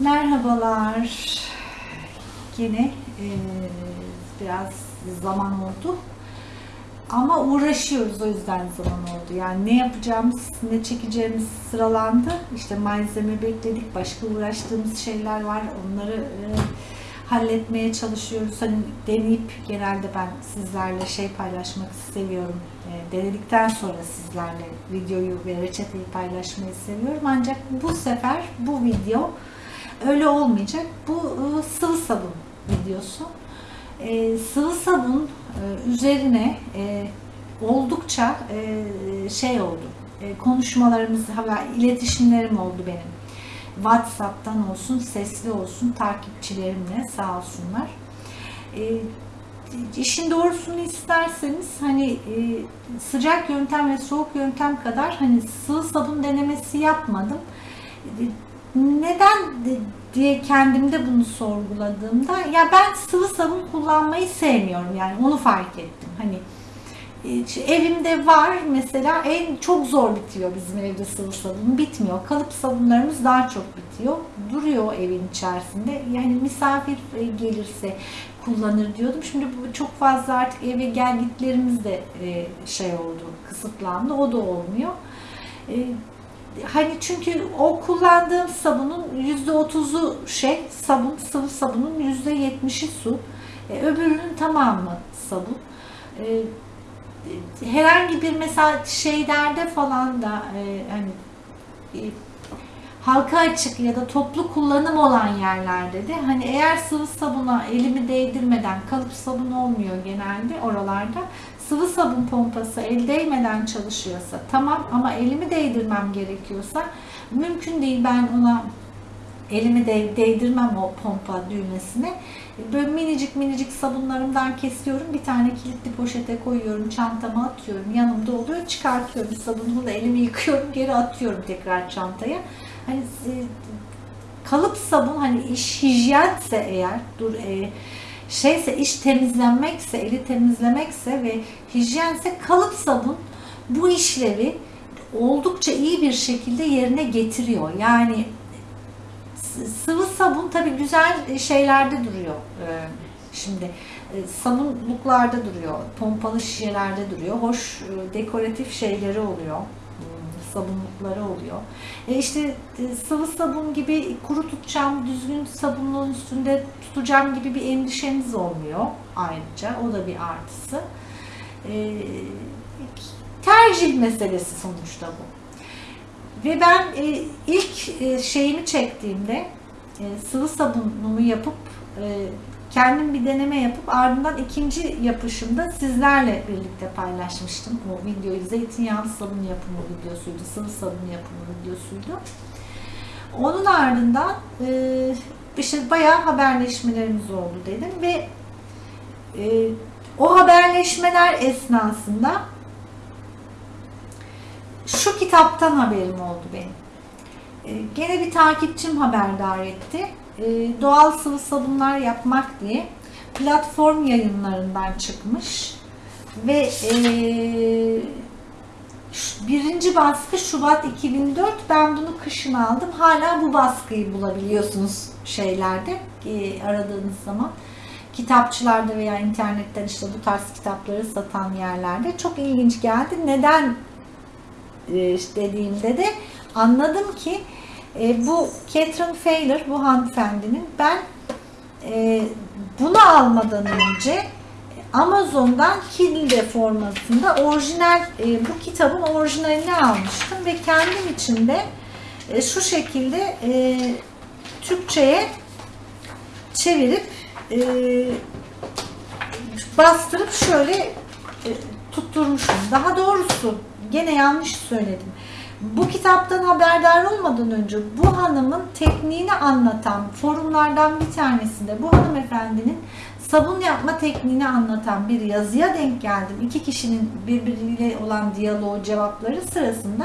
Merhabalar. Yine e, biraz zaman oldu. Ama uğraşıyoruz o yüzden zaman oldu. Yani ne yapacağımız, ne çekeceğimiz sıralandı. İşte malzeme bekledik, başka uğraştığımız şeyler var. Onları e, halletmeye çalışıyoruz. Hani deneyip genelde ben sizlerle şey paylaşmak seviyorum. E, denedikten sonra sizlerle videoyu ve reçeteyi paylaşmayı seviyorum. Ancak bu sefer bu video öyle olmayacak. Bu e, sıvı sabun videosu. E, sıvı sabun e, üzerine oldukça şey oldu. E, konuşmalarımız, iletişimlerim oldu benim. WhatsApp'tan olsun, sesli olsun takipçilerimle sağ olsunlar. E, doğrusunu isterseniz hani e, sıcak yöntem ve soğuk yöntem kadar hani sıvı sabun denemesi yapmadım. E, neden diye kendimde bunu sorguladığımda ya ben sıvı sabun kullanmayı sevmiyorum yani onu fark ettim. Hani e, evimde var mesela en çok zor bitiyor bizim evde sıvı sabun bitmiyor. Kalıp sabunlarımız daha çok bitiyor. Duruyor evin içerisinde. Yani misafir e, gelirse kullanır diyordum. Şimdi bu çok fazla artık eve gel gitlerimiz de e, şey oldu, kısıtlandı. O da olmuyor hani çünkü o kullandığım sabunun yüzde otuzu şey sabun, sıvı sabunun yüzde yetmişi su. E, öbürünün tamamı sabun. E, herhangi bir mesela şeylerde falan da e, hani e, halka açık ya da toplu kullanım olan yerlerde de hani eğer sıvı sabuna elimi değdirmeden kalıp sabun olmuyor genelde oralarda sıvı sabun pompası el değmeden çalışıyorsa tamam ama elimi değdirmem gerekiyorsa mümkün değil ben ona elimi de değdirmem o pompa düğmesine. Böyle minicik minicik sabunlarımdan kesiyorum. Bir tane kilitli poşete koyuyorum. Çantama atıyorum. Yanımda oluyor. Çıkartıyorum sabunumu da elimi yıkıyorum. Geri atıyorum tekrar çantaya. Hani e, kalıp sabun hani iş hijyense eğer dur e, şeyse iş temizlenmekse, eli temizlemekse ve hijyense kalıp sabun bu işlevi oldukça iyi bir şekilde yerine getiriyor. Yani sıvı sabun tabi güzel şeylerde duruyor. Ee, şimdi e, sabunluklarda duruyor, pompalı şişelerde duruyor. Hoş e, dekoratif şeyleri oluyor sabunlukları oluyor. E işte e, sıvı sabun gibi kuru tutacağım, düzgün sabunluğun üstünde tutacağım gibi bir endişeniz olmuyor ayrıca. O da bir artısı. E, tercih meselesi sonuçta bu. Ve ben e, ilk e, şeyimi çektiğimde e, sıvı sabunumu yapıp e, kendim bir deneme yapıp ardından ikinci yapışımda sizlerle birlikte paylaşmıştım. O videoyu zeytinyağlı sabun yapımı videosuydu, sıvı sabun yapımı videosuydu. Onun ardından e, işte bayağı haberleşmelerimiz oldu dedim ve e, o haberleşmeler esnasında şu kitaptan haberim oldu benim. E, gene bir takipçim haberdar etti doğal sıvı sabunlar yapmak diye platform yayınlarından çıkmış. Ve e, birinci baskı Şubat 2004 ben bunu kışın aldım. Hala bu baskıyı bulabiliyorsunuz şeylerde e, aradığınız zaman. Kitapçılarda veya internetten işte bu tarz kitapları satan yerlerde. Çok ilginç geldi. Neden e, dediğimde de anladım ki e, bu Catherine Failer, bu hanımefendinin ben e, bunu almadan önce Amazon'dan Kindle formatında orijinal e, bu kitabın orijinalini almıştım ve kendim için de e, şu şekilde e, Türkçe'ye çevirip e, bastırıp şöyle e, tutturmuşum. Daha doğrusu gene yanlış söyledim. Bu kitaptan haberdar olmadan önce bu hanımın tekniğini anlatan forumlardan bir tanesinde bu hanımefendinin sabun yapma tekniğini anlatan bir yazıya denk geldim. İki kişinin birbiriyle olan diyaloğu cevapları sırasında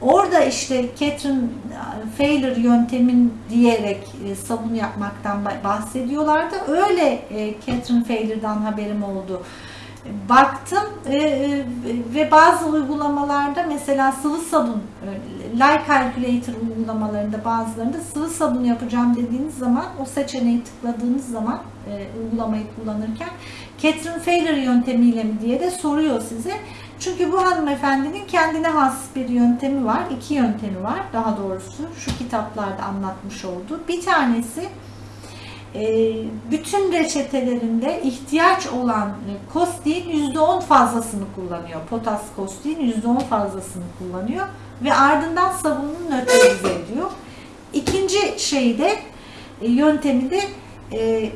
orada işte Catherine Failer yöntemin diyerek e, sabun yapmaktan bahsediyorlardı. Öyle e, Catherine Failer'dan haberim oldu baktım e, ve bazı uygulamalarda mesela sıvı sabun, e, Lie Calculator uygulamalarında bazılarında sıvı sabun yapacağım dediğiniz zaman o seçeneği tıkladığınız zaman e, uygulamayı kullanırken Catherine Failer yöntemiyle mi diye de soruyor size. Çünkü bu hanımefendinin kendine has bir yöntemi var. iki yöntemi var daha doğrusu şu kitaplarda anlatmış olduğu. Bir tanesi bütün reçetelerinde ihtiyaç olan e, kostiğin %10 fazlasını kullanıyor. Potas kostiğin %10 fazlasını kullanıyor ve ardından sabununu nötralize ediyor. İkinci şey de e, yöntemi de e,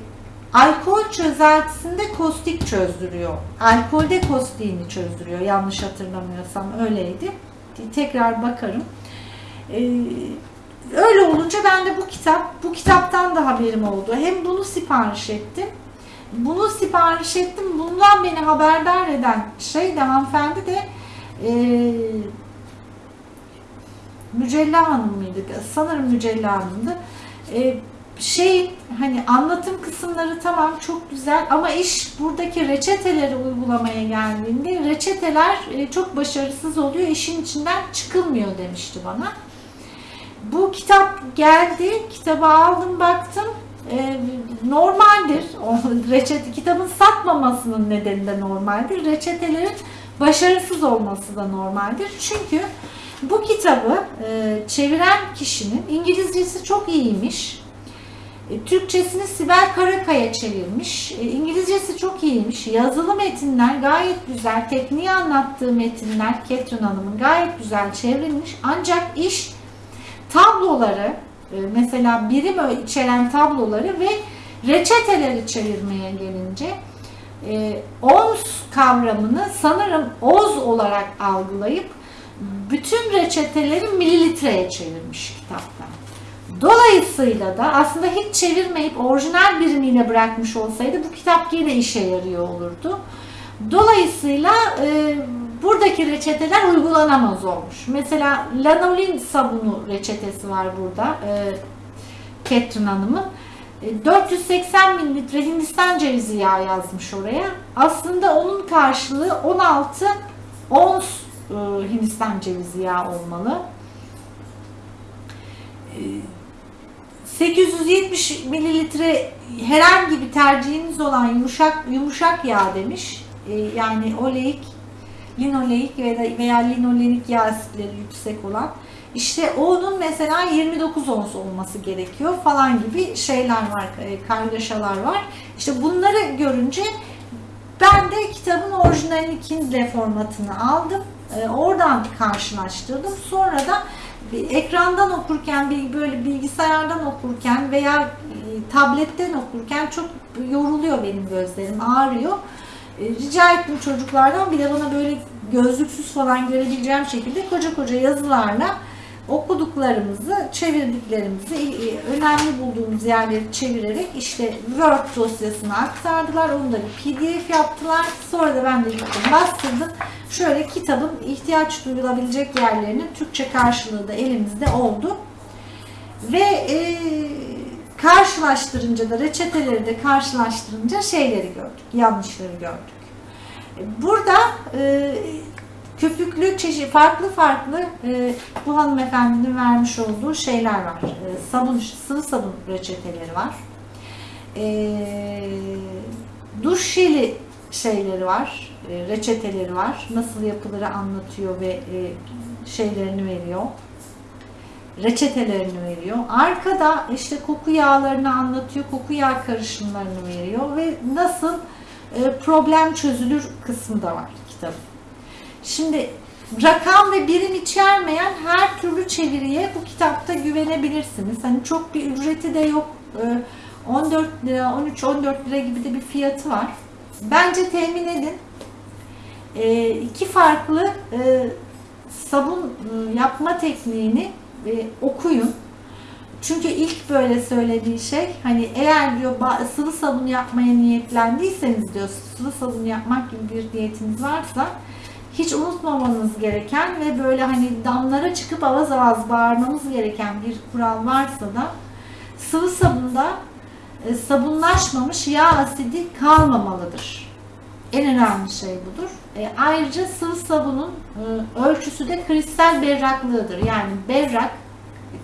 alkol çözeltisinde kostik çözdürüyor. Alkolde kostiğini çözdürüyor. Yanlış hatırlamıyorsam öyleydi. Tekrar bakarım. Ee, öyle olunca ben de bu kitap, bu kitaptan da haberim oldu. Hem bunu sipariş ettim. Bunu sipariş ettim. Bundan beni haberdar eden şey de hanımefendi de e, Mücella Hanım mıydı? Sanırım Mücella Hanım'dı. E, şey hani anlatım kısımları tamam çok güzel ama iş buradaki reçeteleri uygulamaya geldiğinde reçeteler e, çok başarısız oluyor. işin içinden çıkılmıyor demişti bana. Bu kitap geldi. Kitabı aldım baktım. E, normaldir. O reçete kitabın satmamasının nedeni de normaldir. Reçetelerin başarısız olması da normaldir. Çünkü bu kitabı e, çeviren kişinin İngilizcesi çok iyiymiş. E, Türkçesini Sibel Karakaya çevirmiş. E, İngilizcesi çok iyiymiş. Yazılı metinler gayet güzel. Tekniği anlattığı metinler Catherine Hanım'ın gayet güzel çevrilmiş. Ancak iş tabloları e, mesela birim içeren tabloları ve reçeteleri çevirmeye gelince ons kavramını sanırım oz olarak algılayıp bütün reçeteleri mililitreye çevirmiş kitaptan. Dolayısıyla da aslında hiç çevirmeyip orijinal birimiyle bırakmış olsaydı bu kitap yine işe yarıyor olurdu. Dolayısıyla e, buradaki reçeteler uygulanamaz olmuş. Mesela lanolin sabunu reçetesi var burada. E, Catherine Hanım'ın. E, 480 mililitre Hindistan cevizi yağı yazmış oraya. Aslında onun karşılığı 16 ons e, Hindistan cevizi yağı olmalı. E, 870 mililitre herhangi bir tercihiniz olan yumuşak yumuşak yağ demiş. Yani oleik, linoleik veya, linolenik yağ asitleri yüksek olan. İşte onun mesela 29 ons olması gerekiyor falan gibi şeyler var, e, kargaşalar var. İşte bunları görünce ben de kitabın orijinalini Kindle formatını aldım. E, oradan karşılaştırdım. Sonra da ekrandan okurken, böyle bilgisayardan okurken veya e, tabletten okurken çok yoruluyor benim gözlerim, ağrıyor. E, rica ettim çocuklardan bir de bana böyle gözlüksüz falan görebileceğim şekilde koca koca yazılarla okuduklarımızı, çevirdiklerimizi, e, önemli bulduğumuz yerleri çevirerek işte Word dosyasına aktardılar. Onu da bir PDF yaptılar. Sonra da ben de gittim bastırdım. Şöyle kitabın ihtiyaç duyulabilecek yerlerinin Türkçe karşılığı da elimizde oldu. Ve e, karşılaştırınca da reçeteleri de karşılaştırınca şeyleri gördük, yanlışları gördük. Burada e, köpüklü çeşit farklı farklı e, bu hanımefendinin vermiş olduğu şeyler var. E, sabun, sıvı sabun reçeteleri var. E, duş jeli şeyleri var, e, reçeteleri var. Nasıl yapılır anlatıyor ve e, şeylerini veriyor. Reçetelerini veriyor. Arkada işte koku yağlarını anlatıyor, koku yağ karışımlarını veriyor ve nasıl e, problem çözülür kısmı da var kitabın. Şimdi rakam ve birim içermeyen her türlü çeviriye bu kitapta güvenebilirsiniz. Hani çok bir ücreti de yok. 14 lira, 13-14 lira gibi de bir fiyatı var. Bence temin edin. E, iki farklı e, sabun yapma tekniğini okuyun. Çünkü ilk böyle söylediği şey hani eğer diyor sıvı sabun yapmaya niyetlendiyseniz diyor sıvı sabun yapmak gibi bir niyetiniz varsa hiç unutmamanız gereken ve böyle hani damlara çıkıp avaz avaz bağırmamız gereken bir kural varsa da sıvı sabunda e, sabunlaşmamış yağ asidi kalmamalıdır. En önemli şey budur. E, ayrıca sıvı sabunun e, ölçüsü de kristal berraklığıdır. Yani berrak,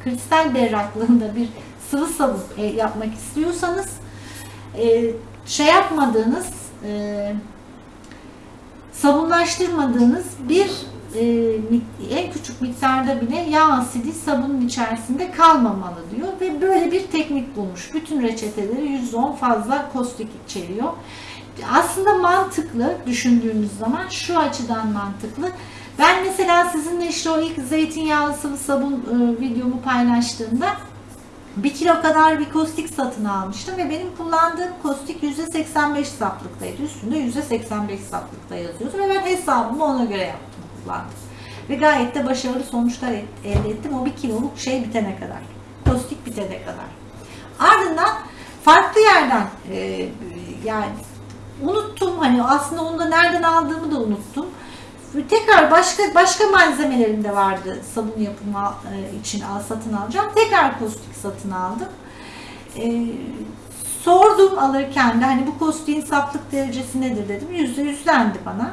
kristal berraklığında bir sıvı sabun e, yapmak istiyorsanız e, şey yapmadığınız e, sabunlaştırmadığınız bir e, en küçük miktarda bile yağ asidi sabunun içerisinde kalmamalı diyor ve böyle bir teknik bulmuş. Bütün reçeteleri %10 fazla kostik içeriyor. Aslında mantıklı düşündüğümüz zaman şu açıdan mantıklı. Ben mesela sizinle işte o ilk zeytinyağlı sıvı sabun e, videomu paylaştığımda bir kilo kadar bir kostik satın almıştım ve benim kullandığım kostik %85 saflıktaydı. Üstünde %85 saflıkta yazıyordu ve ben hesabımı ona göre yaptım, kullandım. Ve gayet de başarılı sonuçlar elde ettim o bir kiloluk şey bitene kadar. Kostik bitene kadar. Ardından farklı yerden e, yani unuttum hani aslında onu da nereden aldığımı da unuttum. Tekrar başka başka malzemelerim de vardı sabun yapımı e, için satın alacağım. Tekrar kostik satın aldım. E, sordum alırken de hani bu kostiğin saflık derecesi nedir dedim. Yüzde yüzlendi bana.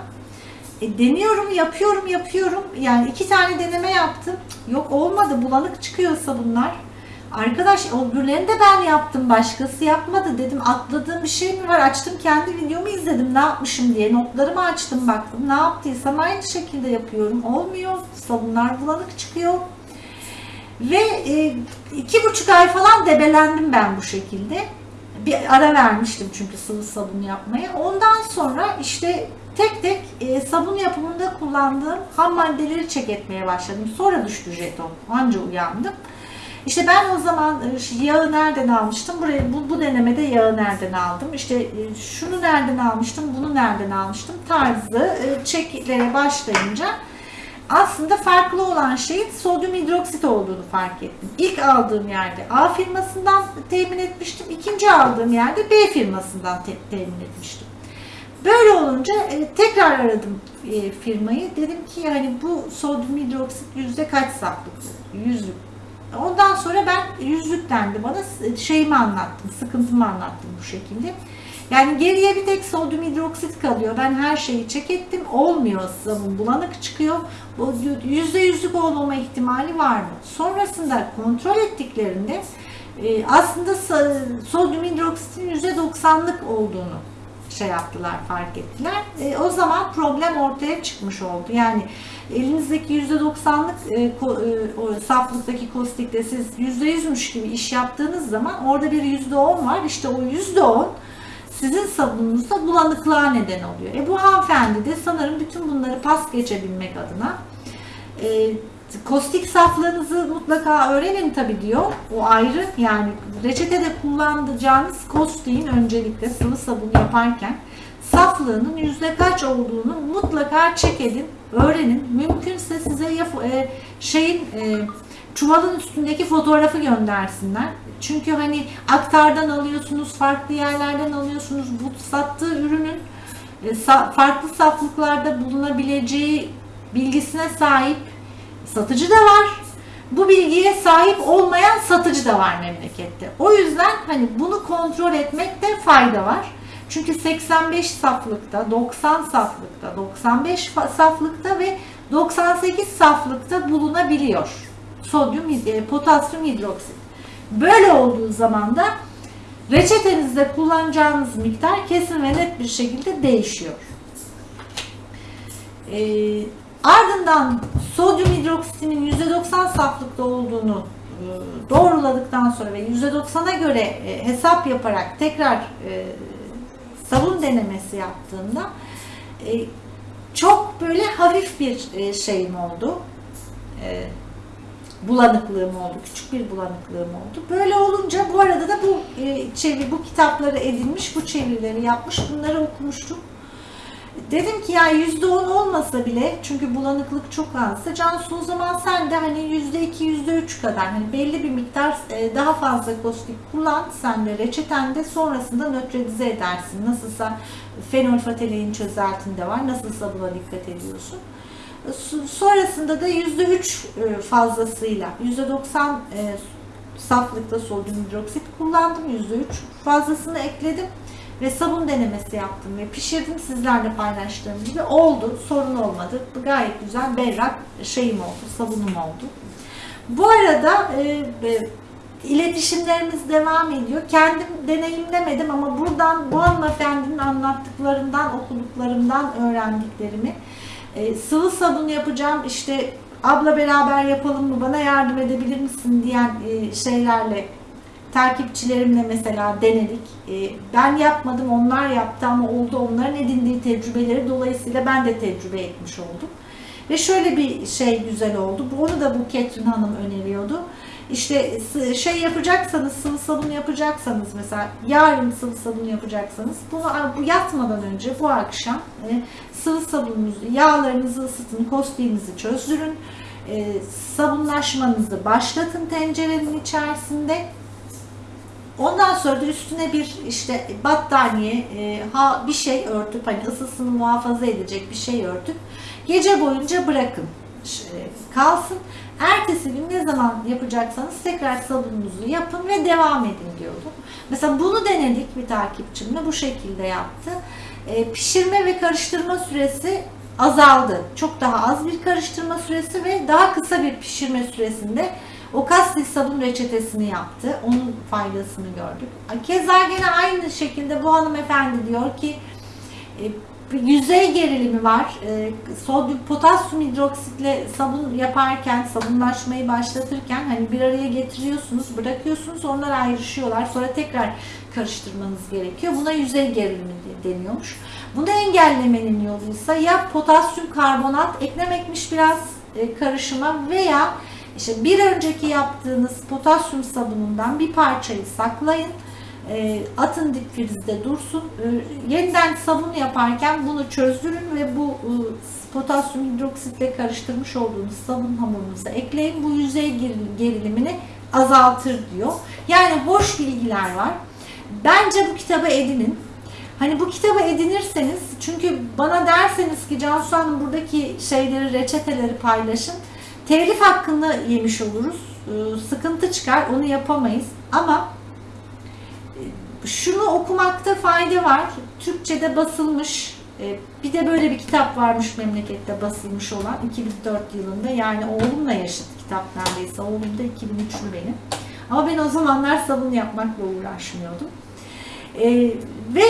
E, deniyorum, yapıyorum, yapıyorum. Yani iki tane deneme yaptım. Yok olmadı, bulanık çıkıyor sabunlar. Arkadaş öbürlerini de ben yaptım. Başkası yapmadı dedim. Atladığım bir şey mi var? Açtım kendi videomu izledim. Ne yapmışım diye. Notlarımı açtım baktım. Ne yaptıysam aynı şekilde yapıyorum. Olmuyor. Sabunlar bulanık çıkıyor. Ve e, iki buçuk ay falan debelendim ben bu şekilde. Bir ara vermiştim çünkü sıvı sabun yapmaya. Ondan sonra işte tek tek e, sabun yapımında kullandığım ham maddeleri çek etmeye başladım. Sonra düştü jeton. Anca uyandım. İşte ben o zaman e, yağı nereden almıştım? Buraya bu, bu denemede yağı nereden aldım? İşte e, şunu nereden almıştım? Bunu nereden almıştım? Tarzı e, çeklere başlayınca aslında farklı olan şeyin sodyum hidroksit olduğunu fark ettim. İlk aldığım yerde A firmasından temin etmiştim. İkinci aldığım yerde B firmasından te temin etmiştim. Böyle olunca e, tekrar aradım e, firmayı. Dedim ki yani bu sodyum hidroksit yüzde kaç saflık? Yüzlük Ondan sonra ben yüzlük dendi bana şeyimi anlattım, sıkıntımı anlattım bu şekilde. Yani geriye bir tek sodyum hidroksit kalıyor. Ben her şeyi çek ettim. Olmuyor sabun bulanık çıkıyor. Yüzde yüzlük olmama ihtimali var mı? Sonrasında kontrol ettiklerinde e, aslında sodyum hidroksitin yüzde doksanlık olduğunu şey yaptılar, fark ettiler. E, o zaman problem ortaya çıkmış oldu. Yani elinizdeki %90'lık e, e, o saflıktaki kostikte siz %100'müş gibi iş yaptığınız zaman orada bir %10 var. İşte o %10 sizin sabununuzda bulanıklığa neden oluyor. E bu hanımefendi de sanırım bütün bunları pas geçebilmek adına e, kostik saflığınızı mutlaka öğrenin tabi diyor. O ayrı yani reçetede kullanacağınız kostiğin öncelikle sıvı sabun yaparken saflığının yüzde kaç olduğunu mutlaka çek edin, öğrenin. Mümkünse size ya, e, şeyin e, çuvalın üstündeki fotoğrafı göndersinler. Çünkü hani aktardan alıyorsunuz, farklı yerlerden alıyorsunuz. Bu sattığı ürünün e, sa, farklı saflıklarda bulunabileceği bilgisine sahip satıcı da var. Bu bilgiye sahip olmayan satıcı da var memlekette. O yüzden hani bunu kontrol etmekte fayda var. Çünkü 85 saflıkta, 90 saflıkta, 95 saflıkta ve 98 saflıkta bulunabiliyor. Sodyum, e, potasyum hidroksit. Böyle olduğu zaman da reçetenizde kullanacağınız miktar kesin ve net bir şekilde değişiyor. Ee, ardından sodyum hidroksitinin %90 saflıkta olduğunu e, doğruladıktan sonra ve %90'a göre e, hesap yaparak tekrar sabun denemesi yaptığımda e, çok böyle hafif bir e, şeyim oldu. E, bulanıklığım oldu. Küçük bir bulanıklığım oldu. Böyle olunca bu arada da bu e, çeviri, bu kitapları edinmiş, bu çevirileri yapmış, bunları okumuştum. Dedim ki ya yüzde on olmasa bile çünkü bulanıklık çok azsa Cansu o zaman sen de hani yüzde iki yüzde üç kadar hani belli bir miktar e, daha fazla kostik kullan sen de reçetende sonrasında nötralize edersin. Nasılsa fenolfatalein çözeltinde var. Nasılsa buna dikkat ediyorsun. Sonrasında da yüzde üç e, fazlasıyla yüzde doksan e, saflıkta sodyum hidroksit kullandım. Yüzde üç fazlasını ekledim ve sabun denemesi yaptım ve pişirdim sizlerle paylaştığım gibi oldu. Sorun olmadı. Gayet güzel berrak şeyim oldu, sabunum oldu. Bu arada e, e, iletişimlerimiz devam ediyor. Kendim deneyimlemedim ama buradan bu hanımefendinin anlattıklarından, okuduklarımdan öğrendiklerimi e, sıvı sabun yapacağım işte abla beraber yapalım mı bana yardım edebilir misin diyen e, şeylerle takipçilerimle mesela denedik. E, ben yapmadım onlar yaptı ama oldu onların edindiği tecrübeleri dolayısıyla ben de tecrübe etmiş oldum. Ve şöyle bir şey güzel oldu. Onu da bu Ketrin Hanım öneriyordu. İşte şey yapacaksanız, sıvı sabun yapacaksanız mesela yarın sıvı sabun yapacaksanız bu yatmadan önce bu akşam e, sıvı sabununuzu, yağlarınızı ısıtın, kostiğinizi çözdürün. E, sabunlaşmanızı başlatın tencerenin içerisinde. Ondan sonra da üstüne bir işte battaniye, e, ha bir şey örtüp hani ısısını muhafaza edecek bir şey örtüp gece boyunca bırakın e, kalsın. Ertesi gün ne zaman yapacaksanız tekrar sabununuzu yapın ve devam edin diyordu. Mesela bunu denedik bir takipçimle bu şekilde yaptı. E, pişirme ve karıştırma süresi azaldı. Çok daha az bir karıştırma süresi ve daha kısa bir pişirme süresinde o kastik sabun reçetesini yaptı. Onun faydasını gördük. Keza gene aynı şekilde bu hanımefendi diyor ki e, yüzey gerilimi var. E, sodyum potasyum hidroksitle sabun yaparken, sabunlaşmayı başlatırken hani bir araya getiriyorsunuz, bırakıyorsunuz, onlar ayrışıyorlar. Sonra tekrar karıştırmanız gerekiyor. Buna yüzey gerilimi de- deniyormuş. Bunu engellemenin yoluysa ya potasyum karbonat eklemekmiş biraz e, karışıma veya işte bir önceki yaptığınız potasyum sabunundan bir parçayı saklayın. E, atın dip frizde dursun. E, yeniden sabun yaparken bunu çözdürün ve bu e, potasyum hidroksitle karıştırmış olduğunuz sabun hamurunuza ekleyin. Bu yüzey geril- gerilimini azaltır diyor. Yani hoş bilgiler var. Bence bu kitabı edinin. Hani bu kitabı edinirseniz çünkü bana derseniz ki Cansu Hanım buradaki şeyleri, reçeteleri paylaşın. Telif hakkını yemiş oluruz. Ee, Sıkıntı çıkar, onu yapamayız. Ama e, şunu okumakta fayda var. Türkçe'de basılmış, e, bir de böyle bir kitap varmış memlekette basılmış olan 2004 yılında. Yani oğlumla yaşıt kitap neredeyse. Oğlum da 2003'lü benim. Ama ben o zamanlar sabun yapmakla uğraşmıyordum. E, ve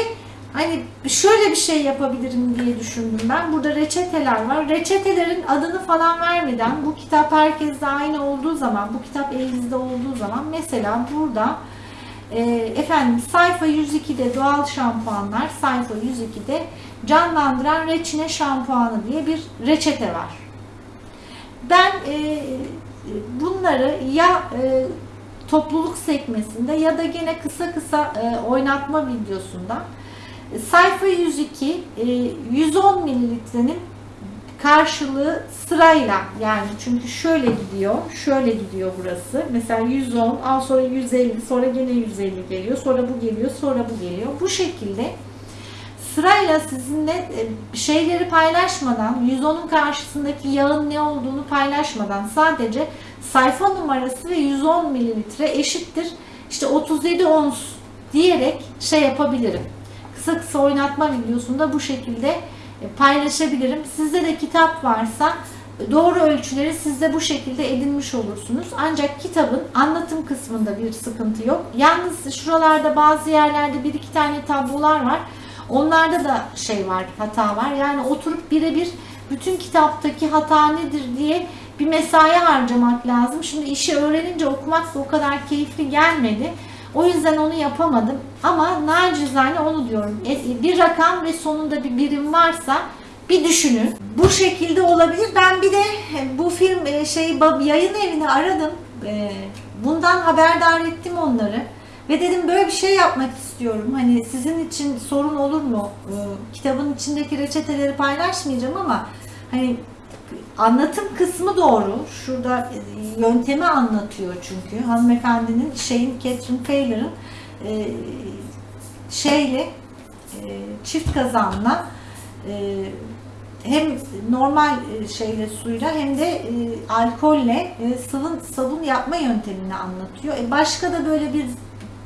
hani şöyle bir şey yapabilirim diye düşündüm ben. Burada reçeteler var. Reçetelerin adını falan vermeden bu kitap herkeste aynı olduğu zaman, bu kitap elinizde olduğu zaman mesela burada e, efendim sayfa 102'de doğal şampuanlar, sayfa 102'de canlandıran reçine şampuanı diye bir reçete var. Ben e, bunları ya e, topluluk sekmesinde ya da gene kısa kısa e, oynatma videosunda sayfa 102 e, 110 mililitrenin karşılığı sırayla yani çünkü şöyle gidiyor, şöyle gidiyor burası. Mesela 110, al sonra 150, sonra gene 150 geliyor, sonra bu geliyor, sonra bu geliyor. Bu şekilde sırayla sizinle e, şeyleri paylaşmadan, 110'un karşısındaki yağın ne olduğunu paylaşmadan sadece sayfa numarası ve 110 mililitre eşittir. İşte 37 ons diyerek şey yapabilirim. Kısa kısa oynatma videosunda bu şekilde e, paylaşabilirim. Sizde de kitap varsa e, doğru ölçüleri siz de bu şekilde edinmiş olursunuz. Ancak kitabın anlatım kısmında bir sıkıntı yok. Yalnız şuralarda bazı yerlerde bir iki tane tablolar var. Onlarda da şey var, hata var. Yani oturup birebir bütün kitaptaki hata nedir diye bir mesai harcamak lazım. Şimdi işi öğrenince okumak da o kadar keyifli gelmedi. O yüzden onu yapamadım. Ama nacizane onu diyorum. E, Bir rakam ve sonunda bir birim varsa bir düşünün. Bu şekilde olabilir. Ben bir de bu film e, şey yayın evini aradım. E, Bundan haberdar ettim onları. Ve dedim böyle bir şey yapmak istiyorum. Hani sizin için sorun olur mu? Kitabın içindeki reçeteleri paylaşmayacağım ama hani anlatım kısmı doğru. Şurada yöntemi anlatıyor çünkü. Hanımefendinin şeyin Catherine Taylor'ın e, şeyle e, çift kazanla e, hem normal e, şeyle suyla hem de e, alkolle e, sıvı sabun yapma yöntemini anlatıyor. E, başka da böyle bir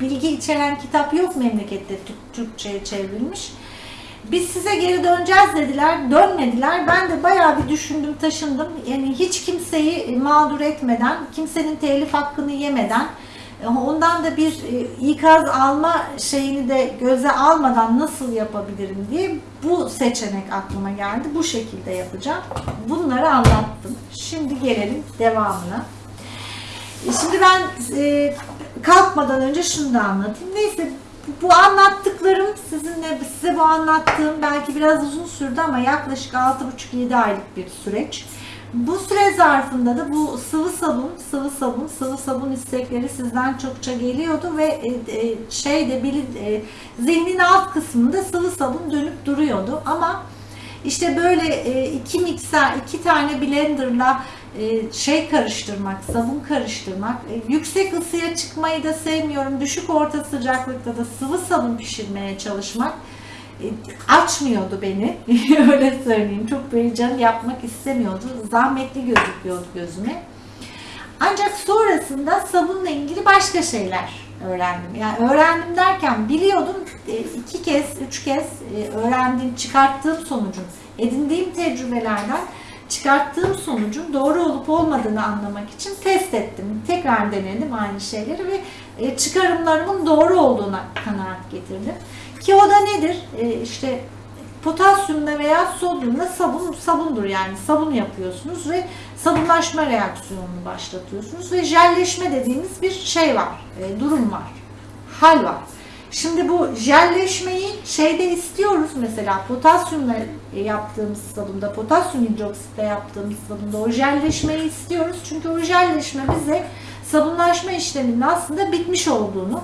bilgi içeren kitap yok memlekette Türk- Türkçe'ye çevrilmiş. Biz size geri döneceğiz dediler, dönmediler. Ben de bayağı bir düşündüm, taşındım. Yani hiç kimseyi mağdur etmeden, kimsenin telif hakkını yemeden, ondan da bir e, ikaz alma şeyini de göze almadan nasıl yapabilirim diye bu seçenek aklıma geldi. Bu şekilde yapacağım. Bunları anlattım. Şimdi gelelim devamına. E, Şimdi ben e, kalkmadan önce şunu da anlatayım. Neyse bu anlattıklarım sizinle size bu anlattığım belki biraz uzun sürdü ama yaklaşık 6,5-7 aylık bir süreç. Bu süre zarfında da bu sıvı sabun, sıvı sabun, sıvı sabun istekleri sizden çokça geliyordu ve e, e, şeyde e, zihnin alt kısmında sıvı sabun dönüp duruyordu ama işte böyle iki mikser, iki tane blenderla şey karıştırmak, sabun karıştırmak, e, yüksek ısıya çıkmayı da sevmiyorum. Düşük orta sıcaklıkta da sıvı sabun pişirmeye çalışmak e, açmıyordu beni. Öyle söyleyeyim. Çok böyle canım yapmak istemiyordu. Zahmetli gözüküyordu gözüme. Ancak sonrasında sabunla ilgili başka şeyler öğrendim. Yani öğrendim derken biliyordum e, iki kez, üç kez e, öğrendiğim, çıkarttığım sonucun, edindiğim tecrübelerden çıkarttığım sonucun doğru olup olmadığını anlamak için test ettim. Tekrar denedim aynı şeyleri ve e, çıkarımlarımın doğru olduğuna kanaat getirdim. Ki o da nedir? E, işte potasyumla veya sodyumla sabun sabundur yani sabun yapıyorsunuz ve sabunlaşma reaksiyonunu başlatıyorsunuz ve jelleşme dediğimiz bir şey var, e, durum var, hal var. Şimdi bu jelleşmeyi şeyde istiyoruz mesela potasyumla yaptığımız sabunda, potasyum hidroksitle yaptığımız sabunda o jelleşmeyi istiyoruz. Çünkü o jelleşme bize sabunlaşma işleminin aslında bitmiş olduğunu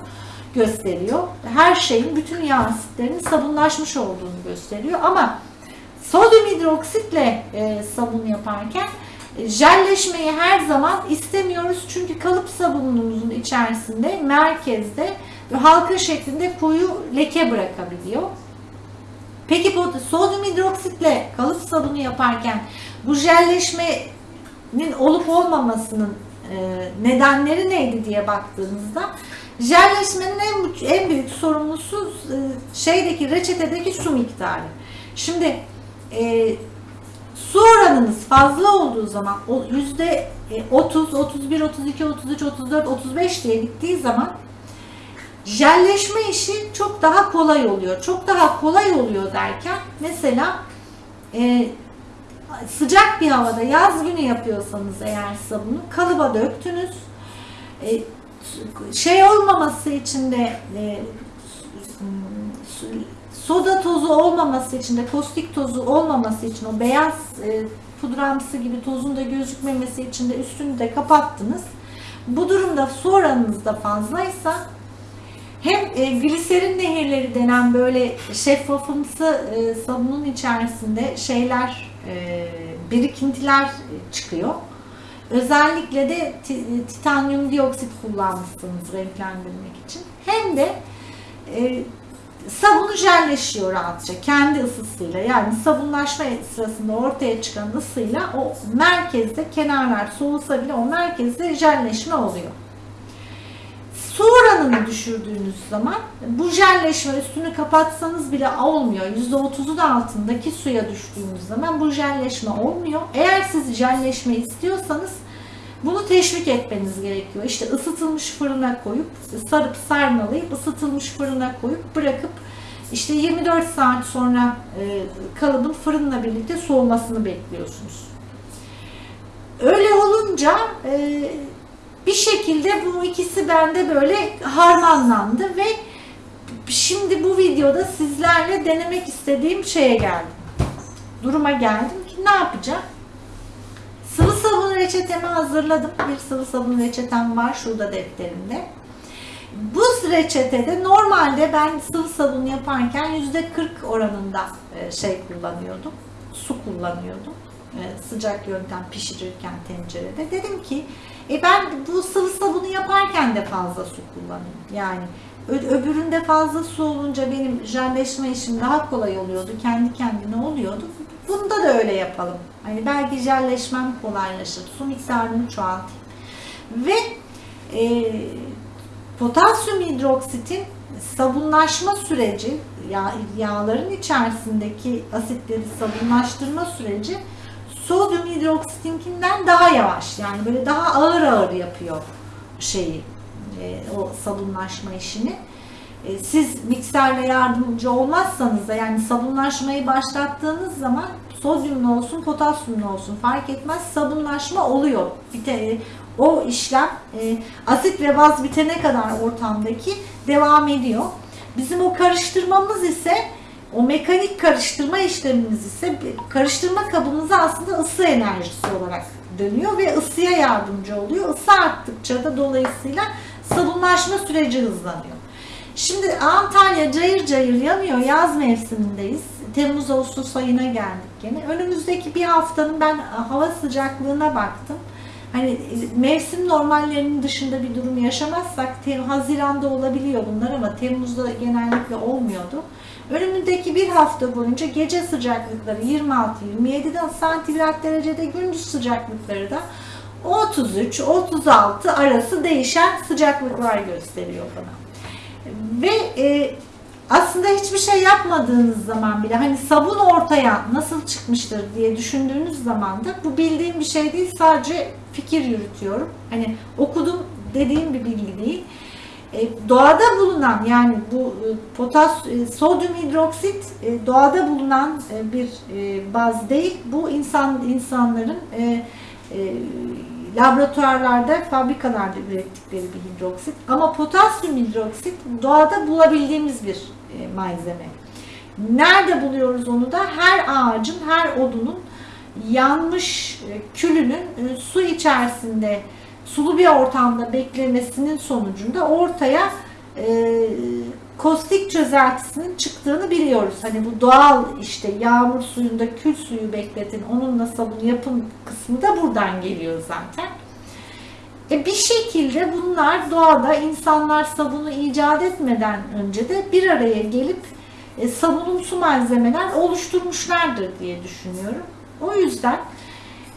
gösteriyor. Her şeyin, bütün yağ asitlerinin sabunlaşmış olduğunu gösteriyor. Ama sodyum hidroksitle e, sabun yaparken e, jelleşmeyi her zaman istemiyoruz. Çünkü kalıp sabunumuzun içerisinde, merkezde halka şeklinde koyu leke bırakabiliyor. Peki bu sodyum hidroksitle kalıp sabunu yaparken bu jelleşmenin olup olmamasının e, nedenleri neydi diye baktığımızda jelleşmenin en, en büyük sorumlusu e, şeydeki reçetedeki su miktarı. Şimdi e, su oranınız fazla olduğu zaman yüzde 30, 31, 32, 33, 34, 35 diye gittiği zaman jelleşme işi çok daha kolay oluyor. Çok daha kolay oluyor derken mesela e, sıcak bir havada yaz günü yapıyorsanız eğer sabunu kalıba döktünüz. E, şey olmaması için de e, soda tozu olmaması için de kostik tozu olmaması için o beyaz e, pudramsı gibi tozun da gözükmemesi için de üstünü de kapattınız. Bu durumda su oranınız da fazlaysa hem e, gliserin nehirleri denen böyle şeffafımsı e, sabunun içerisinde şeyler e, birikintiler çıkıyor. Özellikle de ti- titanyum dioksit kullanmışsınız renklendirmek için. Hem de e, sabunu jelleşiyor rahatça kendi ısısıyla yani sabunlaşma sırasında ortaya çıkan ısıyla o merkezde kenarlar soğusa bile o merkezde jelleşme oluyor. Su oranını düşürdüğünüz zaman bu jelleşme üstünü kapatsanız bile olmuyor. %30'un altındaki suya düştüğümüz zaman bu jelleşme olmuyor. Eğer siz jelleşme istiyorsanız bunu teşvik etmeniz gerekiyor. İşte ısıtılmış fırına koyup sarıp sarmalayıp ısıtılmış fırına koyup bırakıp işte 24 saat sonra e, kalıbın fırınla birlikte soğumasını bekliyorsunuz. Öyle olunca e, bir şekilde bu ikisi bende böyle harmanlandı ve şimdi bu videoda sizlerle denemek istediğim şeye geldim. Duruma geldim ki ne yapacağım? Sıvı sabun reçetemi hazırladım. Bir sıvı sabun reçetem var şurada defterimde. Bu reçetede normalde ben sıvı sabun yaparken %40 oranında e, şey kullanıyordum. Su kullanıyordum. E, Sıcak yöntem pişirirken tencerede. Dedim ki e ben bu sıvı sabunu yaparken de fazla su kullanayım. Yani öbüründe fazla su olunca benim jelleşme işim daha kolay oluyordu. Kendi kendine oluyordu. Bunda da öyle yapalım. Hani belki jelleşmem kolaylaşır. Su miktarını çoğaltayım. Ve e, Potasyum hidroksitin sabunlaşma süreci, yağ, yağların içerisindeki asitleri sabunlaştırma süreci sodyum hidroksitinkinden daha yavaş. Yani böyle daha ağır ağır yapıyor şeyi, e, o sabunlaşma işini. E, siz mikserle yardımcı olmazsanız da yani sabunlaşmayı başlattığınız zaman sodyumlu olsun, potasyumlu olsun fark etmez sabunlaşma oluyor. Bite, o işlem e, asit ve baz bitene kadar ortamdaki devam ediyor. Bizim o karıştırmamız ise o mekanik karıştırma işlemimiz ise karıştırma kabımıza aslında ısı enerjisi olarak dönüyor ve ısıya yardımcı oluyor. Isı arttıkça da dolayısıyla sabunlaşma süreci hızlanıyor. Şimdi Antalya cayır cayır yanıyor. Yaz mevsimindeyiz. Temmuz Ağustos ayına geldik gene. Önümüzdeki bir haftanın ben hava sıcaklığına baktım. Hani mevsim normallerinin dışında bir durum yaşamazsak Haziran'da olabiliyor bunlar ama Temmuz'da genellikle olmuyordu. Önümüzdeki bir hafta boyunca gece sıcaklıkları 26-27'den santigrat derecede gündüz sıcaklıkları da 33-36 arası değişen sıcaklıklar gösteriyor bana. Ve e, aslında hiçbir şey yapmadığınız zaman bile hani sabun ortaya nasıl çıkmıştır diye düşündüğünüz zaman da bu bildiğim bir şey değil sadece fikir yürütüyorum. Hani okudum dediğim bir bilgi değil. E, doğada bulunan yani bu e, potas e, sodyum hidroksit e, doğada bulunan bir baz değil. Bu insan insanların e, e, laboratuvarlarda, fabrikalarda ürettikleri bir hidroksit. Ama potasyum hidroksit doğada bulabildiğimiz bir malzeme. Nerede buluyoruz onu da? Her ağacın, her odunun yanmış e, külünün e, su içerisinde sulu bir ortamda beklemesinin sonucunda ortaya e, kostik çözeltisinin çıktığını biliyoruz. Hani bu doğal işte yağmur suyunda kül suyu bekletin, onunla sabun yapın kısmı da buradan geliyor zaten. E bir şekilde bunlar doğada insanlar sabunu icat etmeden önce de bir araya gelip e, sabunumsu malzemeler oluşturmuşlardır diye düşünüyorum. O yüzden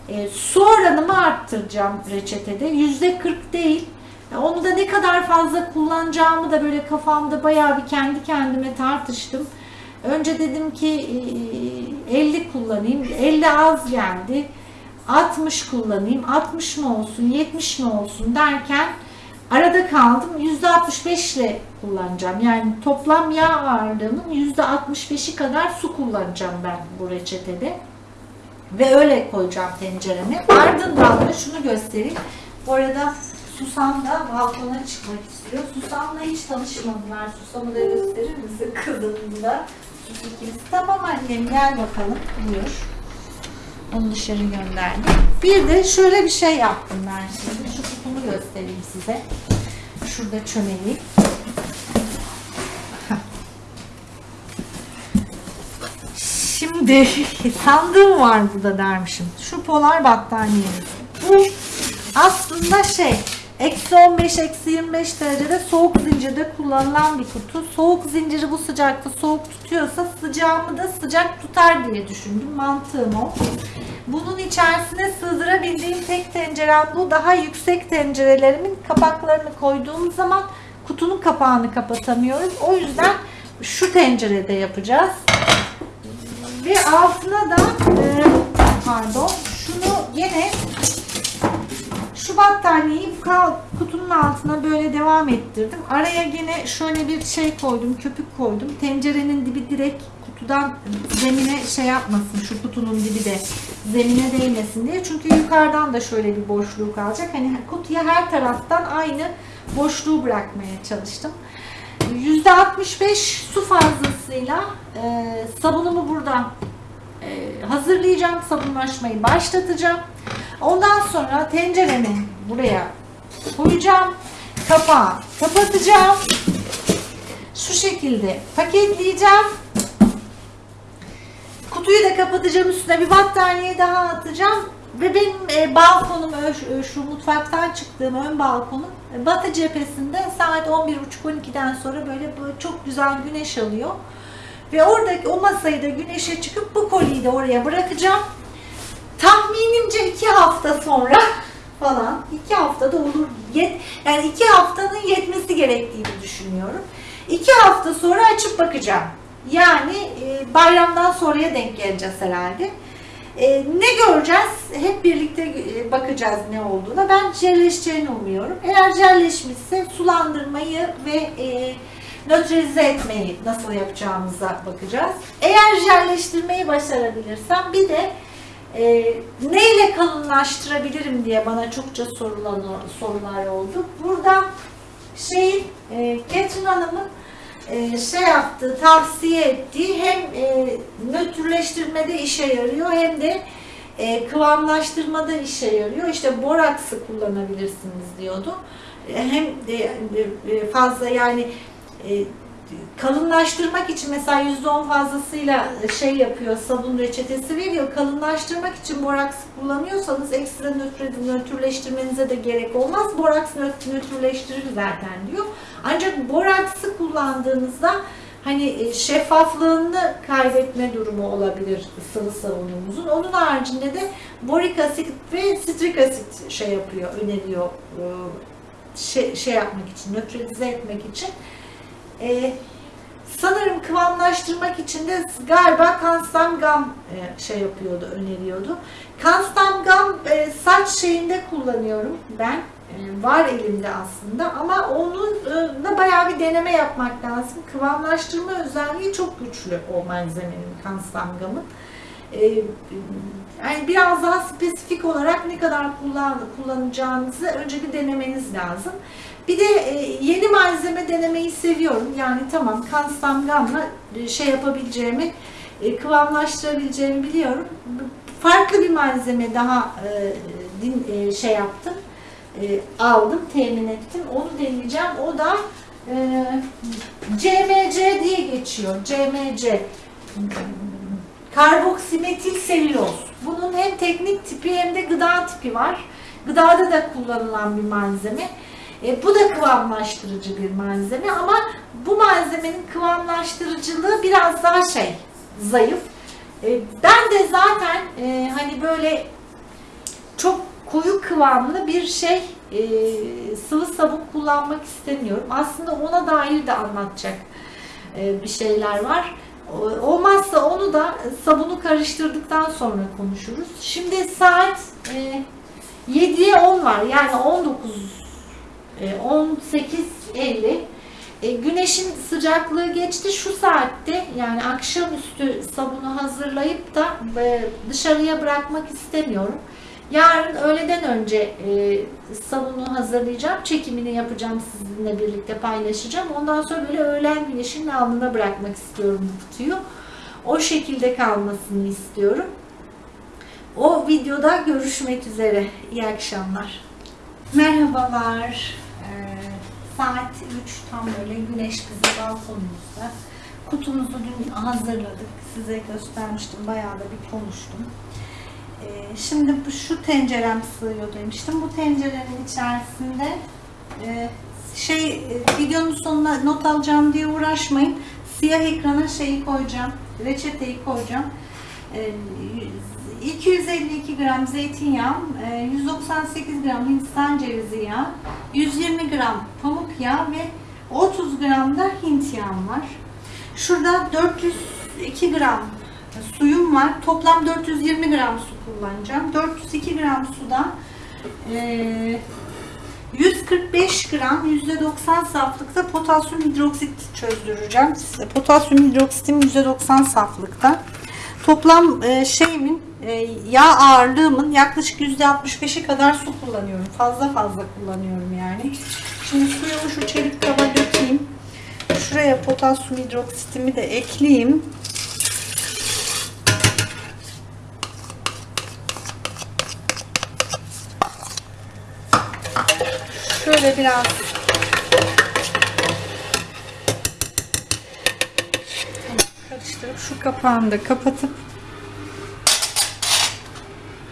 e, su oranımı arttıracağım reçetede. Yüzde 40 değil. Onu da ne kadar fazla kullanacağımı da böyle kafamda bayağı bir kendi kendime tartıştım. Önce dedim ki 50 kullanayım. 50 az geldi. 60 kullanayım. 60 mı olsun, 70 mi olsun derken arada kaldım. %65 ile kullanacağım. Yani toplam yağ ağırlığının %65'i kadar su kullanacağım ben bu reçetede. Ve öyle koyacağım tencereme. Ardından da şunu göstereyim. Bu arada Susam da balkona çıkmak istiyor. Susam'la hiç tanışmadılar. Susam'ı da gösterir misin kızım da? İkimiz. Tamam annem gel bakalım. Buyur. Onu dışarı gönderdim. Bir de şöyle bir şey yaptım ben şimdi. Şu kutumu göstereyim size. Şurada çömeleyim. Şimdi sandığım var burada dermişim. Şu polar battaniyemiz. Bu aslında şey Eksi 15, eksi 25 derecede soğuk zincirde kullanılan bir kutu. Soğuk zinciri bu sıcakta soğuk tutuyorsa sıcağımı da sıcak tutar diye düşündüm. Mantığım o. Bunun içerisine sığdırabildiğim tek tencerem bu. Daha yüksek tencerelerimin kapaklarını koyduğum zaman kutunun kapağını kapatamıyoruz. O yüzden şu tencerede yapacağız. Ve altına da e, pardon şunu yine şu battaniyeyi kutunun altına böyle devam ettirdim. Araya gene şöyle bir şey koydum, köpük koydum. Tencerenin dibi direkt kutudan zemine şey yapmasın, şu kutunun dibi de zemine değmesin diye. Çünkü yukarıdan da şöyle bir boşluğu kalacak. Hani kutuya her taraftan aynı boşluğu bırakmaya çalıştım. %65 su fazlasıyla e, sabunumu burada e, hazırlayacağım. Sabunlaşmayı başlatacağım. Ondan sonra tenceremi buraya koyacağım. Kapağı kapatacağım. Şu şekilde paketleyeceğim. Kutuyu da kapatacağım. Üstüne bir battaniye daha atacağım. Ve benim e, balkonum, ö, şu mutfaktan çıktığım ön balkonum batı cephesinde saat 11.30-12'den sonra böyle, çok güzel güneş alıyor. Ve oradaki o masayı da güneşe çıkıp bu koliyi de oraya bırakacağım. Tahminimce iki hafta sonra falan iki haftada olur. Yet, yani iki haftanın yetmesi gerektiğini düşünüyorum. İki hafta sonra açıp bakacağım. Yani e, bayramdan sonraya denk geleceğiz herhalde. E, ne göreceğiz? Hep birlikte e, bakacağız ne olduğuna. Ben jelleşeceğini umuyorum. Eğer jelleşmişse sulandırmayı ve e, nötralize etmeyi nasıl yapacağımıza bakacağız. Eğer jelleştirmeyi başarabilirsem bir de e, neyle kalınlaştırabilirim diye bana çokça sorulan sorular oldu. Burada şey e, Ketrin Hanım'ın e, şey yaptığı, tavsiye ettiği hem e, nötrleştirmede işe yarıyor hem de e, kıvamlaştırmada işe yarıyor. İşte boraksı kullanabilirsiniz diyordu. E, hem de fazla yani kalınlaştırmak için mesela %10 fazlasıyla şey yapıyor, sabun reçetesi veriyor. Kalınlaştırmak için boraks kullanıyorsanız ekstra nötr nötrleştirmenize de gerek olmaz. Boraks nötr nötrleştirir zaten diyor. Ancak boraksı kullandığınızda hani e, şeffaflığını kaybetme durumu olabilir sıvı sabunumuzun. Onun haricinde de borik asit ve sitrik asit şey yapıyor, öneriyor e, şey, şey yapmak için, nötralize etmek için. Ee, sanırım kıvamlaştırmak için de galiba Kanstamgam e, şey yapıyordu, öneriyordu. Kanstamgam e, saç şeyinde kullanıyorum ben. E, var elimde aslında ama onunla bayağı bir deneme yapmak lazım. Kıvamlaştırma özelliği çok güçlü o malzemenin, Kanstamgam'ın. E, yani biraz daha spesifik olarak ne kadar kullan, kullanacağınızı önce bir denemeniz lazım. Bir de e, yeni malzeme denemeyi seviyorum. Yani tamam Kanstamgam'la e, şey yapabileceğimi, e, kıvamlaştırabileceğimi biliyorum. Farklı bir malzeme daha şey yaptım, aldım, temin ettim. Onu deneyeceğim. O da CMC diye geçiyor. CMC. Karboksimetil selüloz. Bunun hem teknik tipi hem de gıda tipi var. Gıdada da kullanılan bir malzeme. E, bu da kıvamlaştırıcı bir malzeme ama bu malzemenin kıvamlaştırıcılığı biraz daha şey zayıf. E, ben de zaten e, hani böyle çok koyu kıvamlı bir şey e, sıvı sabun kullanmak istemiyorum. Aslında ona dair de anlatacak e, bir şeyler var. Olmazsa onu da sabunu karıştırdıktan sonra konuşuruz. Şimdi saat e, 7'ye 10 var. Yani 19 18.50 e, güneşin sıcaklığı geçti. Şu saatte yani akşamüstü sabunu hazırlayıp da e, dışarıya bırakmak istemiyorum. Yarın öğleden önce e, sabunu hazırlayacağım. Çekimini yapacağım sizinle birlikte paylaşacağım. Ondan sonra böyle öğlen güneşin altında bırakmak istiyorum bu kutuyu. O şekilde kalmasını istiyorum. O videoda görüşmek üzere. İyi akşamlar. Merhabalar. Saat 3 tam böyle güneş bizi balkonumuzda. Kutumuzu dün hazırladık. Size göstermiştim. Bayağı da bir konuştum. Ee, şimdi şu tencerem sığıyor demiştim. Bu tencerenin içerisinde e, şey e, videonun sonuna not alacağım diye uğraşmayın. Siyah ekrana şeyi koyacağım. Reçeteyi koyacağım. E, 252 gram zeytinyağı, 198 e, gram hindistan cevizi yağı, 120 gram pamuk yağı ve 30 gram da hint yağım var. Şurada 402 gram suyum var. Toplam 420 gram su kullanacağım. 402 gram suda 145 e, gram %90 saflıkta potasyum hidroksit çözdüreceğim. Potasyum hidroksitim %90 saflıkta. Toplam e, şeyimin yağ ağırlığımın yaklaşık %65'i kadar su kullanıyorum. Fazla fazla kullanıyorum yani. Şimdi suyumu şu çelik kaba dökeyim. Şuraya potasyum hidroksitimi de ekleyeyim. Şöyle biraz karıştırıp şu kapağını da kapatıp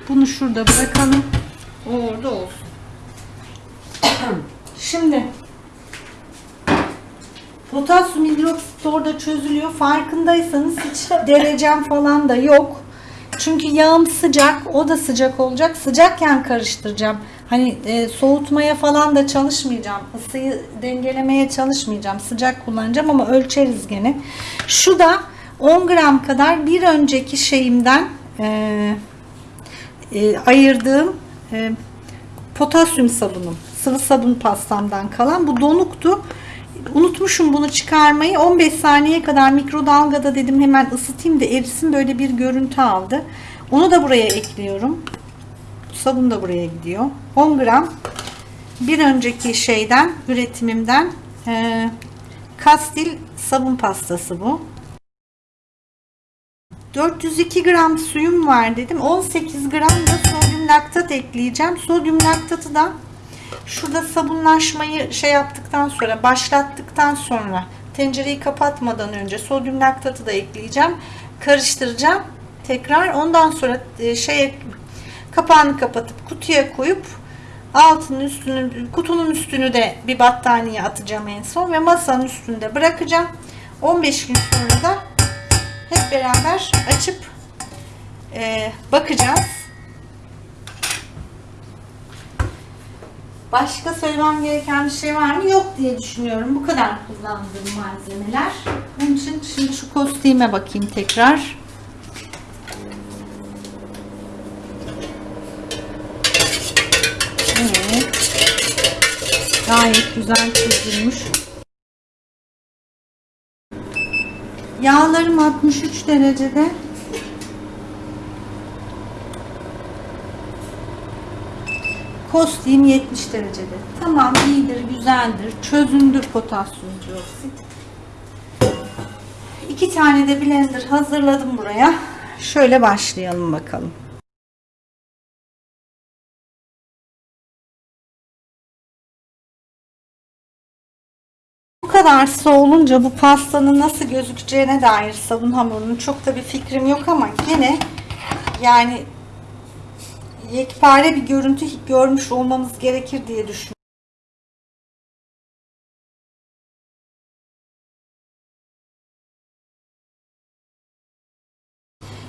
bunu şurada bırakalım. O orada olsun. Şimdi potasyum hidroksit orada çözülüyor. Farkındaysanız hiç derecem falan da yok. Çünkü yağım sıcak, o da sıcak olacak. Sıcakken karıştıracağım. Hani e, soğutmaya falan da çalışmayacağım. Isıyı dengelemeye çalışmayacağım. Sıcak kullanacağım ama ölçeriz gene. Şu da 10 gram kadar bir önceki şeyimden e, e, ayırdığım e, potasyum sabunum. Sıvı sabun pastamdan kalan. Bu donuktu. Unutmuşum bunu çıkarmayı. 15 saniye kadar mikrodalgada dedim hemen ısıtayım da erisin böyle bir görüntü aldı. Onu da buraya ekliyorum. Sabun da buraya gidiyor. 10 gram bir önceki şeyden üretimimden e, kastil sabun pastası bu. 402 gram suyum var dedim. 18 gram da sodyum laktat ekleyeceğim. Sodyum laktatı da şurada sabunlaşmayı şey yaptıktan sonra başlattıktan sonra tencereyi kapatmadan önce sodyum laktatı da ekleyeceğim. Karıştıracağım. Tekrar ondan sonra şeye kapağını kapatıp kutuya koyup altının üstünü kutunun üstünü de bir battaniye atacağım en son ve masanın üstünde bırakacağım. 15 gün sonra da hep beraber açıp e, bakacağız. Başka söylemem gereken bir şey var mı? Yok diye düşünüyorum. Bu kadar kullandığım malzemeler. Bunun için şimdi şu kostime bakayım tekrar. Evet. Gayet güzel çözülmüş. Yağlarım 63 derecede. Kostim 70 derecede. Tamam iyidir, güzeldir. Çözündü potasyum dioksit. İki tane de blender hazırladım buraya. Şöyle başlayalım bakalım. Kadar soğulunca bu pastanın nasıl gözükeceğine dair sabun hamurunun çok da bir fikrim yok ama yine yani yekpare bir görüntü görmüş olmamız gerekir diye düşünüyorum.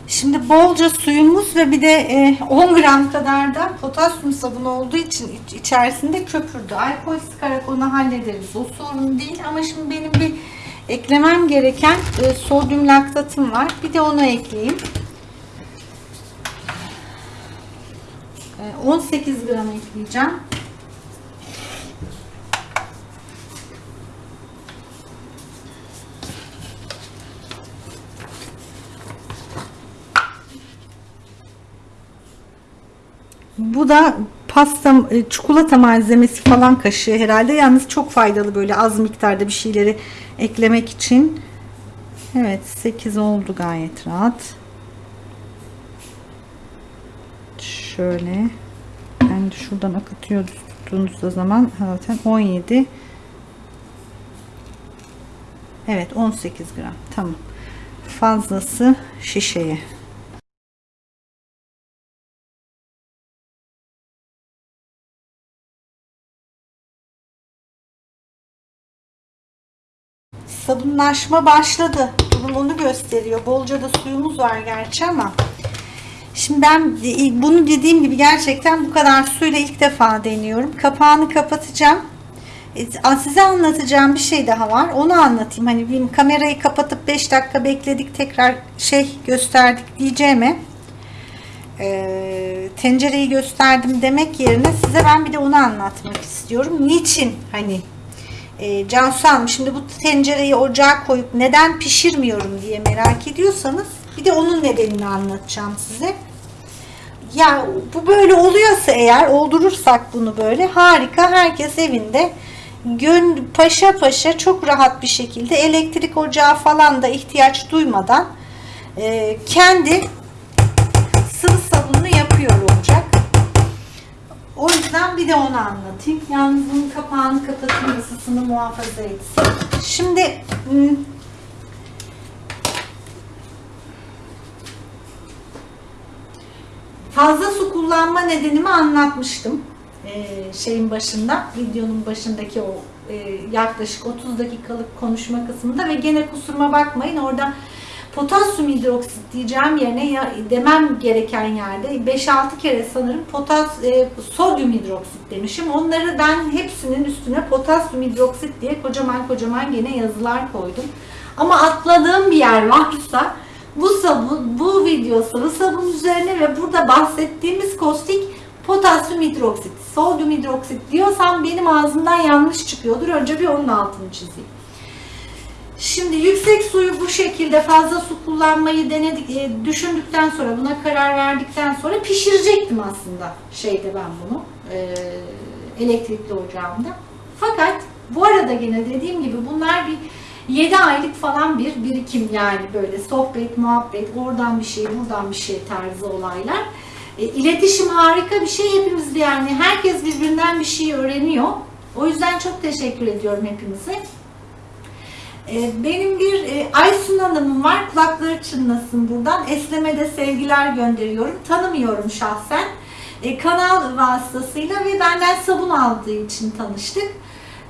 Şimdi bolca suyumuz ve bir de e, 10 gram kadar da potasyum sabunu olduğu için iç- içerisinde köpürdü. Alkol sıkarak onu hallederiz. O sorun değil ama şimdi benim bir eklemem gereken e, sodyum laktatım var. Bir de onu ekleyeyim. E, 18 gram ekleyeceğim. Bu da pasta, e, çikolata malzemesi falan kaşığı herhalde. Yalnız çok faydalı böyle az miktarda bir şeyleri eklemek için. Evet 8 oldu gayet rahat. Şöyle. Ben de şuradan akıtıyoruz tuttuğunuzda zaman zaten 17 Evet 18 gram. Tamam. Fazlası şişeye. Sabunlaşma başladı. Durum onu gösteriyor. Bolca da suyumuz var gerçi ama şimdi ben bunu dediğim gibi gerçekten bu kadar suyla ilk defa deniyorum. Kapağını kapatacağım. E, Size anlatacağım bir şey daha var. Onu anlatayım. Hani bir kamerayı kapatıp 5 dakika bekledik tekrar şey gösterdik diyeceğime e, tencereyi gösterdim demek yerine size ben bir de onu anlatmak istiyorum. Niçin hani e, Cansu Hanım şimdi bu tencereyi ocağa koyup neden pişirmiyorum diye merak ediyorsanız bir de onun nedenini anlatacağım size. Ya bu böyle oluyorsa eğer oldurursak bunu böyle harika herkes evinde gön paşa paşa çok rahat bir şekilde elektrik ocağı falan da ihtiyaç duymadan e, kendi O yüzden bir de onu anlatayım. Yalnız bunun kapağını kapatayım ısısını muhafaza etsin. Şimdi hmm, fazla su kullanma nedenimi anlatmıştım. Ee, şeyin başında, videonun başındaki o e, yaklaşık 30 dakikalık konuşma kısmında ve gene kusuruma bakmayın orada potasyum hidroksit diyeceğim yerine ya, demem gereken yerde 5-6 kere sanırım potas, e, sodyum hidroksit demişim. Onları ben hepsinin üstüne potasyum hidroksit diye kocaman kocaman gene yazılar koydum. Ama atladığım bir yer varsa bu sabun, bu video sıvı sabun üzerine ve burada bahsettiğimiz kostik potasyum hidroksit, sodyum hidroksit diyorsam benim ağzımdan yanlış çıkıyordur. Önce bir onun altını çizeyim. Şimdi yüksek suyu bu şekilde fazla su kullanmayı denedik, e, düşündükten sonra buna karar verdikten sonra pişirecektim aslında şeyde ben bunu e, elektrikli ocağımda. Fakat bu arada yine dediğim gibi bunlar bir 7 aylık falan bir birikim yani böyle sohbet, muhabbet, oradan bir şey, buradan bir şey tarzı olaylar. E, iletişim harika bir şey hepimiz yani herkes birbirinden bir şey öğreniyor. O yüzden çok teşekkür ediyorum hepinize. E, benim bir e, Aysun Hanım'ım var. Kulakları çınlasın buradan. Eslem'e sevgiler gönderiyorum. Tanımıyorum şahsen. E, kanal vasıtasıyla ve benden sabun aldığı için tanıştık.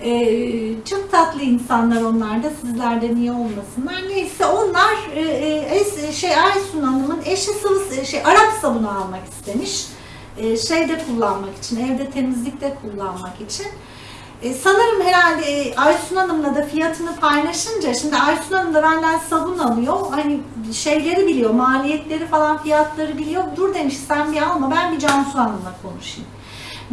E, çok tatlı insanlar onlar da. Sizlerden iyi olmasınlar. Neyse onlar şey Aysun Hanım'ın eşi sıvı şey Arap sabunu almak istemiş. Şeyde kullanmak için, evde temizlikte kullanmak için. E, sanırım herhalde e, Aysun Hanım'la da fiyatını paylaşınca şimdi Aysun Hanım da benden sabun alıyor. Hani şeyleri biliyor, maliyetleri falan fiyatları biliyor. Dur demiş sen bir alma ben bir Cansu Hanım'la konuşayım.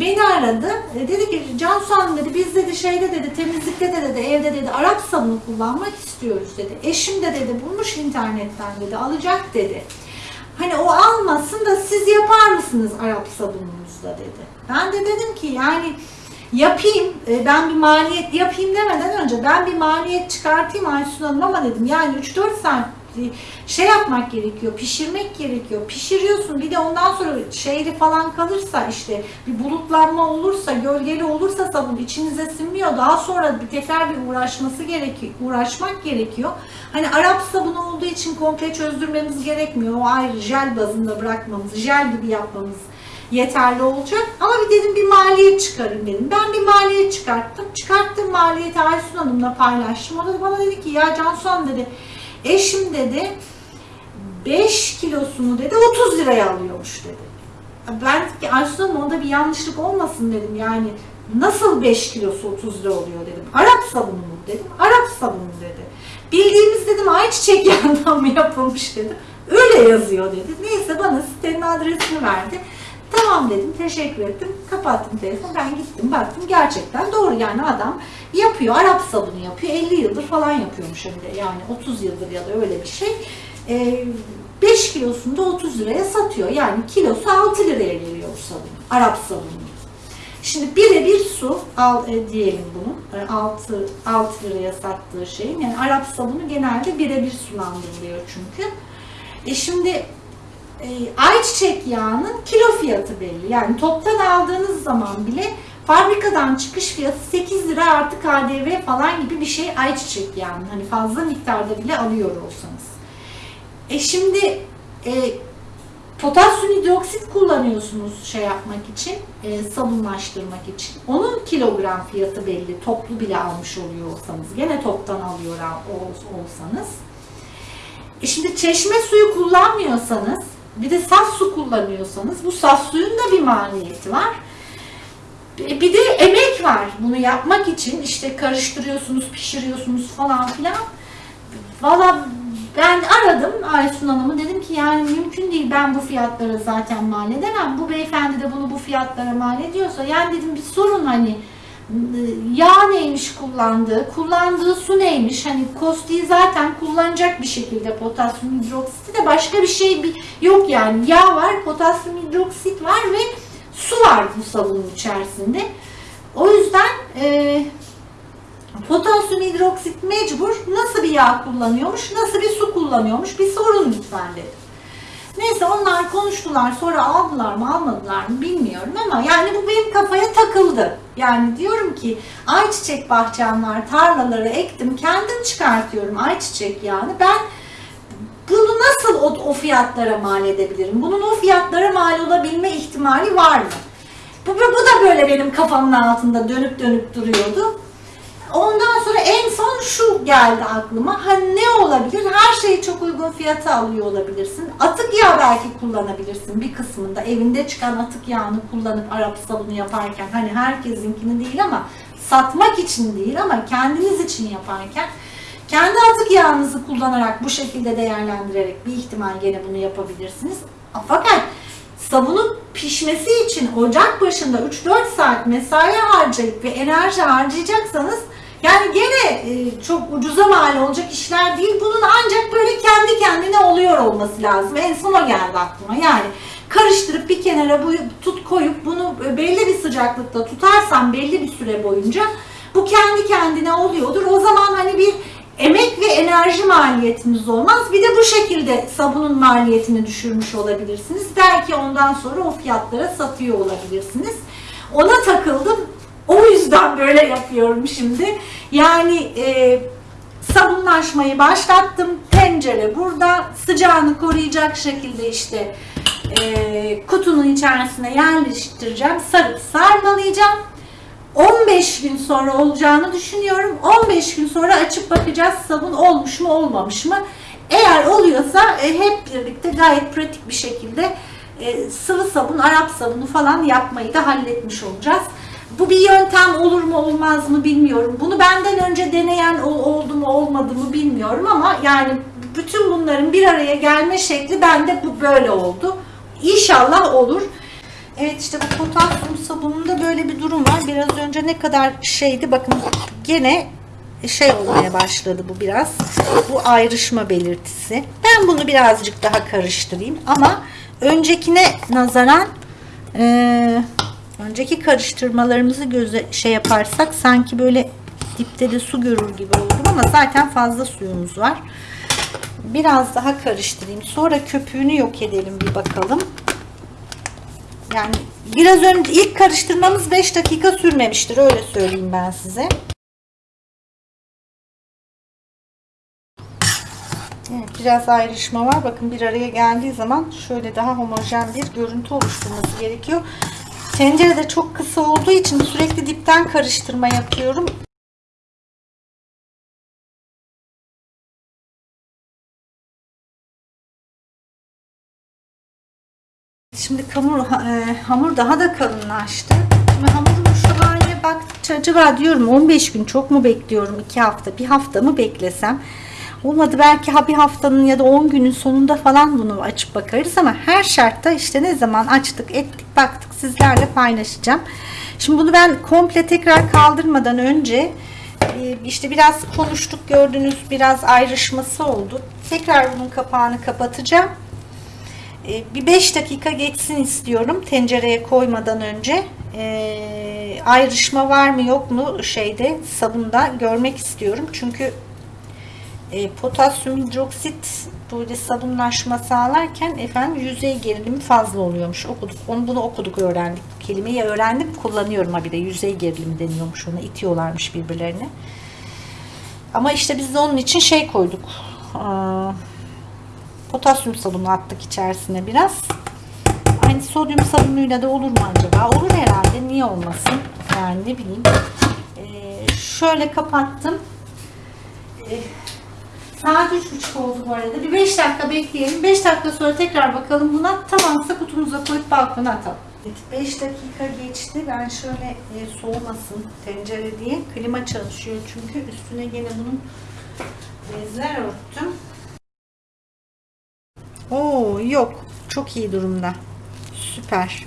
Beni aradı. E, dedi ki Cansu Hanım dedi biz dedi şeyde dedi temizlikte de dedi evde dedi Arap sabunu kullanmak istiyoruz dedi. Eşim de dedi bulmuş internetten dedi alacak dedi. Hani o almasın da siz yapar mısınız Arap sabununuzla dedi. Ben de dedim ki yani yapayım, e, ben bir maliyet yapayım demeden önce ben bir maliyet çıkartayım Aysun Hanım ama dedim yani 3-4 saat e, şey yapmak gerekiyor, pişirmek gerekiyor. Pişiriyorsun bir de ondan sonra şeyli falan kalırsa işte bir bulutlanma olursa, gölgeli olursa sabun içinize sinmiyor. Daha sonra bir tekrar bir uğraşması gerekiyor, uğraşmak gerekiyor. Hani Arap sabunu olduğu için komple çözdürmemiz gerekmiyor. O ayrı jel bazında bırakmamız, jel gibi yapmamız yeterli olacak. Ama bir dedim bir maliyet çıkarın dedim. Ben bir maliyet çıkarttım. Çıkarttığım maliyeti Aysun Hanım'la paylaştım. O da bana dedi ki ya Cansu Hanım dedi eşim dedi 5 kilosunu dedi 30 liraya alıyormuş dedi. Ben ki Aysun Hanım onda bir yanlışlık olmasın dedim. Yani nasıl 5 kilosu 30 lira oluyor dedim. Arap sabunu mu dedim. Arap sabunu dedi. Bildiğimiz dedim ayçiçek yağından mı yapılmış dedim. Öyle yazıyor dedi. Neyse bana sitenin adresini verdi. Tamam dedim, teşekkür ettim. Kapattım telefonu, ben gittim, baktım gerçekten doğru yani adam yapıyor, Arap sabunu yapıyor, 50 yıldır falan yapıyormuş hem de yani 30 yıldır ya da öyle bir şey. Ee, 5 kilosunu da 30 liraya satıyor. Yani kilosu 6 liraya geliyor sabun, Arap sabunu. Şimdi birebir su al e, diyelim bunu. E, 6, 6 liraya sattığı şeyin. Yani Arap sabunu genelde birebir sulandırılıyor çünkü. E şimdi e, ayçiçek yağının kilo fiyatı belli. Yani toptan aldığınız zaman bile fabrikadan çıkış fiyatı 8 lira artı KDV falan gibi bir şey ayçiçek yağının. Hani fazla miktarda bile alıyor olsanız. E şimdi e, potasyum hidroksit kullanıyorsunuz şey yapmak için, e, sabunlaştırmak için. Onun kilogram fiyatı belli. Toplu bile almış oluyor olsanız. Gene toptan alıyor ol- olsanız. E şimdi çeşme suyu kullanmıyorsanız, bir de saf su kullanıyorsanız bu saf suyun da bir maliyeti var. E, Bir de emek var bunu yapmak için. işte karıştırıyorsunuz, pişiriyorsunuz falan filan. Valla ben aradım Aysun Hanım'ı dedim ki yani mümkün değil ben bu fiyatlara zaten mal edemem. Bu beyefendi de bunu bu fiyatlara mal ediyorsa yani dedim bir sorun hani yağ neymiş kullandığı, kullandığı su neymiş hani kostiği zaten kullanacak bir şekilde potasyum hidroksiti de başka bir şey yok yani yağ var, potasyum hidroksit var ve su var bu sabunun içerisinde. O yüzden e, potasyum hidroksit mecbur nasıl bir yağ kullanıyormuş, nasıl bir su kullanıyormuş bir sorun lütfen dedi. Neyse onlar konuştular sonra aldılar mı almadılar mı bilmiyorum ama yani bu benim kafaya takıldı. Yani diyorum ki ayçiçek bahçem var tarlaları ektim kendim çıkartıyorum ayçiçek yağını ben bunu nasıl o, o fiyatlara mal edebilirim? Bunun o fiyatlara mal olabilme ihtimali var mı? Bu, bu da böyle benim kafamın altında dönüp dönüp duruyordu. Ondan sonra en son şu geldi aklıma. Ha ne olabilir? Her şeyi çok uygun fiyata alıyor olabilirsin. Atık yağ belki kullanabilirsin bir kısmında. Evinde çıkan atık yağını kullanıp Arap sabunu yaparken. Hani herkesinkini değil ama satmak için değil ama kendiniz için yaparken kendi atık yağınızı kullanarak bu şekilde değerlendirerek bir ihtimal gene bunu yapabilirsiniz. Fakat sabunun pişmesi için ocak başında 3-4 saat mesai harcayıp ve enerji harcayacaksanız yani gene e, çok ucuza mal olacak işler değil. Bunun ancak böyle kendi kendine oluyor olması lazım. En son o geldi aklıma. Yani karıştırıp bir kenara bu tut koyup bunu belli bir sıcaklıkta tutarsan belli bir süre boyunca bu kendi kendine oluyordur. O zaman hani bir emek ve enerji maliyetiniz olmaz. Bir de bu şekilde sabunun maliyetini düşürmüş olabilirsiniz. Belki ondan sonra o fiyatlara satıyor olabilirsiniz. Ona takıldım. O yüzden böyle yapıyorum şimdi. Yani e, sabunlaşmayı başlattım. Tencere burada. Sıcağını koruyacak şekilde işte e, kutunun içerisine yerleştireceğim. Sarıp sarmalayacağım. 15 gün sonra olacağını düşünüyorum. 15 gün sonra açıp bakacağız sabun olmuş mu olmamış mı. Eğer oluyorsa e, hep birlikte gayet pratik bir şekilde e, sıvı sabun, Arap sabunu falan yapmayı da halletmiş olacağız. Bu bir yöntem olur mu olmaz mı bilmiyorum. Bunu benden önce deneyen oldu mu olmadı mı bilmiyorum ama yani bütün bunların bir araya gelme şekli bende bu böyle oldu. İnşallah olur. Evet işte bu potasyum sabununda böyle bir durum var. Biraz önce ne kadar şeydi bakın gene şey olmaya başladı bu biraz. Bu ayrışma belirtisi. Ben bunu birazcık daha karıştırayım ama öncekine nazaran e, önceki karıştırmalarımızı göze şey yaparsak sanki böyle dipte de su görür gibi oldum ama zaten fazla suyumuz var. Biraz daha karıştırayım. Sonra köpüğünü yok edelim bir bakalım. Yani biraz önce ilk karıştırmamız 5 dakika sürmemiştir öyle söyleyeyim ben size. Evet, biraz ayrışma var. Bakın bir araya geldiği zaman şöyle daha homojen bir görüntü oluşturması gerekiyor. Tencere de çok kısa olduğu için sürekli dipten karıştırma yapıyorum. Şimdi hamur, e, hamur daha da kalınlaştı. Şimdi hamurun şu haline baktıkça acaba diyorum 15 gün çok mu bekliyorum 2 hafta bir hafta mı beklesem olmadı belki ha bir haftanın ya da 10 günün sonunda falan bunu açıp bakarız ama her şartta işte ne zaman açtık ettik baktık sizlerle paylaşacağım. Şimdi bunu ben komple tekrar kaldırmadan önce e, işte biraz konuştuk gördünüz biraz ayrışması oldu. Tekrar bunun kapağını kapatacağım. Ee, bir 5 dakika geçsin istiyorum tencereye koymadan önce e, ayrışma var mı yok mu şeyde sabunda görmek istiyorum çünkü e, potasyum hidroksit böyle sabunlaşma sağlarken efendim yüzey gerilimi fazla oluyormuş okuduk onu bunu okuduk öğrendik kelimeyi öğrendim kullanıyorum ha bir de yüzey gerilimi deniyormuş ona itiyorlarmış birbirlerine ama işte biz de onun için şey koyduk Aa, potasyum sabunu attık içerisine biraz. Aynı sodyum sabunuyla da olur mu acaba? Olur herhalde. Niye olmasın? Yani ne bileyim. Ee, şöyle kapattım. Ee, saat 3.30 oldu bu arada. Bir 5 dakika bekleyelim. 5 dakika sonra tekrar bakalım buna. Tamamsa kutumuza koyup balkona atalım. 5 dakika geçti. Ben şöyle e, soğumasın tencere diye klima çalışıyor çünkü üstüne gene bunun bezler örttüm. Oo yok. Çok iyi durumda. Süper.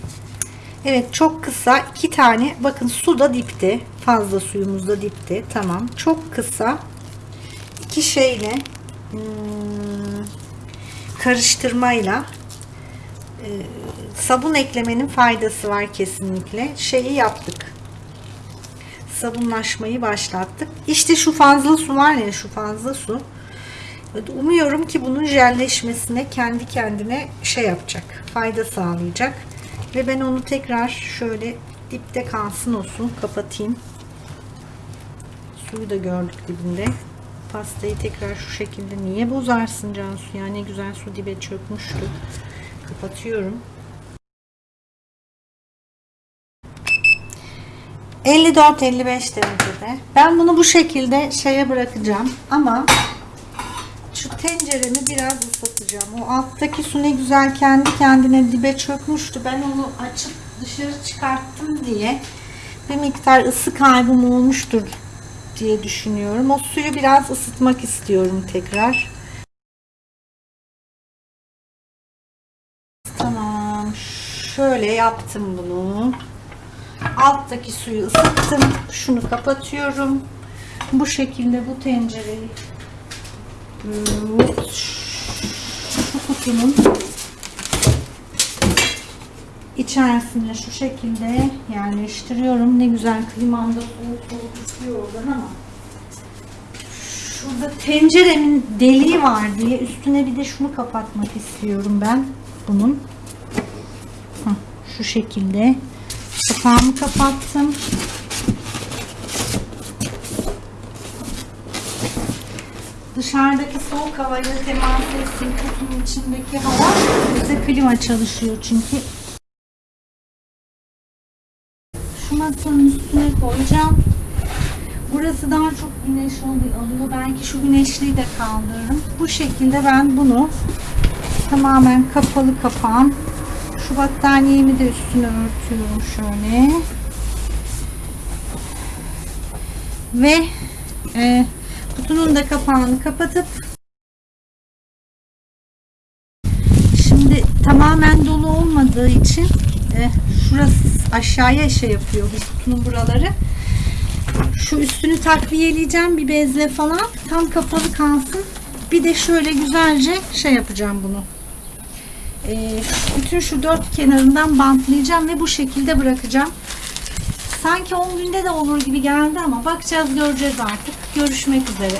Evet çok kısa iki tane bakın su da dipte. Fazla suyumuz da dipte. Tamam. Çok kısa iki şeyle hmm, karıştırmayla e, sabun eklemenin faydası var kesinlikle. Şeyi yaptık. Sabunlaşmayı başlattık. İşte şu fazla su var ya şu fazla su Umuyorum ki bunun jelleşmesine kendi kendine şey yapacak. Fayda sağlayacak. Ve ben onu tekrar şöyle dipte kalsın olsun. Kapatayım. Suyu da gördük dibinde. Pastayı tekrar şu şekilde niye bozarsın Cansu ya ne güzel su dibe çökmüştü. Kapatıyorum. 54-55 derecede. Ben bunu bu şekilde şeye bırakacağım ama şu tenceremi biraz ısıtacağım. O alttaki su ne güzel kendi kendine dibe çökmüştü. Ben onu açıp dışarı çıkarttım diye bir miktar ısı kaybım olmuştur diye düşünüyorum. O suyu biraz ısıtmak istiyorum tekrar. Tamam. Şöyle yaptım bunu. Alttaki suyu ısıttım. Şunu kapatıyorum. Bu şekilde bu tencereyi şu kutunun içerisine şu şekilde yerleştiriyorum. Ne güzel klimamda soğuk soğuk ısıyor oradan ama şurada tenceremin deliği var diye üstüne bir de şunu kapatmak istiyorum ben bunun. Şu şekilde kapağımı kapattım. Dışarıdaki soğuk havayla temas etsin. Kutunun içindeki hava bize klima çalışıyor çünkü. Masanın üstüne koyacağım. Burası daha çok güneş alıyor. Belki şu güneşliği de kaldırırım. Bu şekilde ben bunu tamamen kapalı kapağım. Şu battaniyemi de üstüne örtüyorum şöyle. Ve e, kutunun da kapağını kapatıp şimdi tamamen dolu olmadığı için e, şurası aşağıya şey yapıyor bu kutunun buraları. Şu üstünü takviyeleyeceğim bir bezle falan. Tam kapalı kalsın. Bir de şöyle güzelce şey yapacağım bunu. Ee, bütün şu dört kenarından bantlayacağım ve bu şekilde bırakacağım. Sanki 10 günde de olur gibi geldi ama bakacağız göreceğiz artık. Görüşmek üzere.